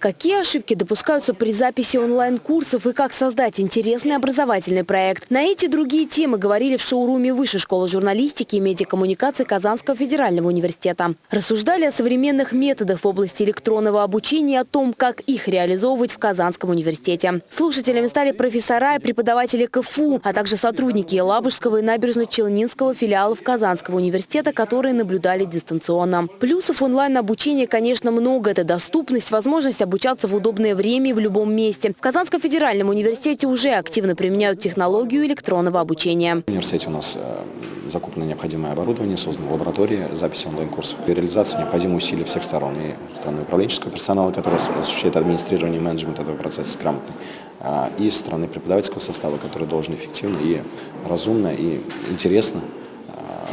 Какие ошибки допускаются при записи онлайн-курсов и как создать интересный образовательный проект? На эти другие темы говорили в шоуруме Высшей школы журналистики и медиакоммуникации Казанского федерального университета. Рассуждали о современных методах в области электронного обучения и о том, как их реализовывать в Казанском университете. Слушателями стали профессора и преподаватели КФУ, а также сотрудники Елабужского и набережно-Челнинского филиалов Казанского университета, которые наблюдали дистанционно. Плюсов онлайн-обучения, конечно, много. Это доступность, возможность обучаться в удобное время и в любом месте. В Казанском федеральном университете уже активно применяют технологию электронного обучения. В университете у нас э, закуплено необходимое оборудование, создана лаборатория записи онлайн-курсов. Для реализации необходимы усилия всех сторон. И стороны управленческого персонала, который осуществляет администрирование и менеджмент этого процесса грамотный, а, и стороны преподавательского состава, который должен эффективно и разумно и интересно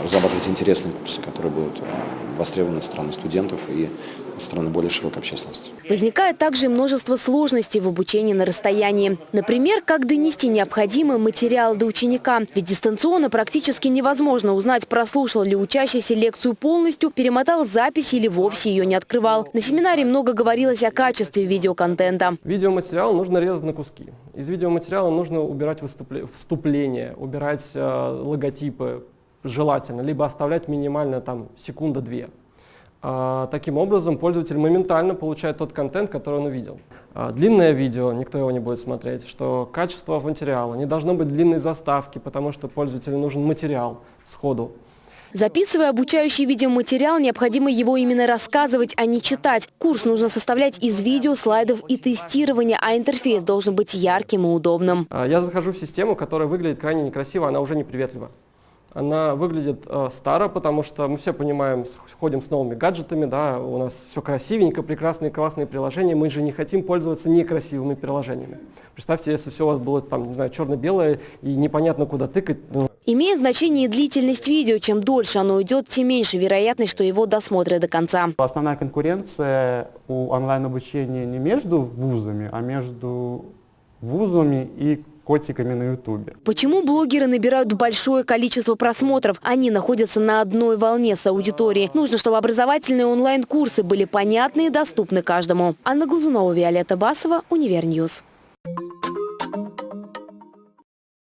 разрабатывать интересные курсы, которые будут а, востребованы со стороны студентов и со стороны более широкой общественности. Возникает также множество сложностей в обучении на расстоянии. Например, как донести необходимый материал до ученика. Ведь дистанционно практически невозможно узнать, прослушал ли учащийся лекцию полностью, перемотал запись или вовсе ее не открывал. На семинаре много говорилось о качестве видеоконтента. Видеоматериал нужно резать на куски. Из видеоматериала нужно убирать вступление, убирать э, логотипы, желательно, либо оставлять минимально там секунда-две. А, таким образом, пользователь моментально получает тот контент, который он увидел. А, длинное видео, никто его не будет смотреть, что качество материала, не должно быть длинной заставки, потому что пользователю нужен материал сходу. Записывая обучающий видеоматериал, необходимо его именно рассказывать, а не читать. Курс нужно составлять из видео, слайдов и тестирования, а интерфейс должен быть ярким и удобным. А, я захожу в систему, которая выглядит крайне некрасиво, она уже неприветлива. Она выглядит э, старо, потому что мы все понимаем, ходим с новыми гаджетами, да, у нас все красивенько, прекрасные, классные приложения, мы же не хотим пользоваться некрасивыми приложениями. Представьте, если все у вас было там, не знаю, черно-белое и непонятно куда тыкать. Ну. Имеет значение и длительность видео. Чем дольше оно идет, тем меньше вероятность, что его досмотрят до конца. Основная конкуренция у онлайн-обучения не между вузами, а между вузами и котиками на ютубе. Почему блогеры набирают большое количество просмотров? Они находятся на одной волне с аудиторией. Нужно, чтобы образовательные онлайн-курсы были понятны и доступны каждому. Анна Глазунова, Виолетта Басова, Univer News.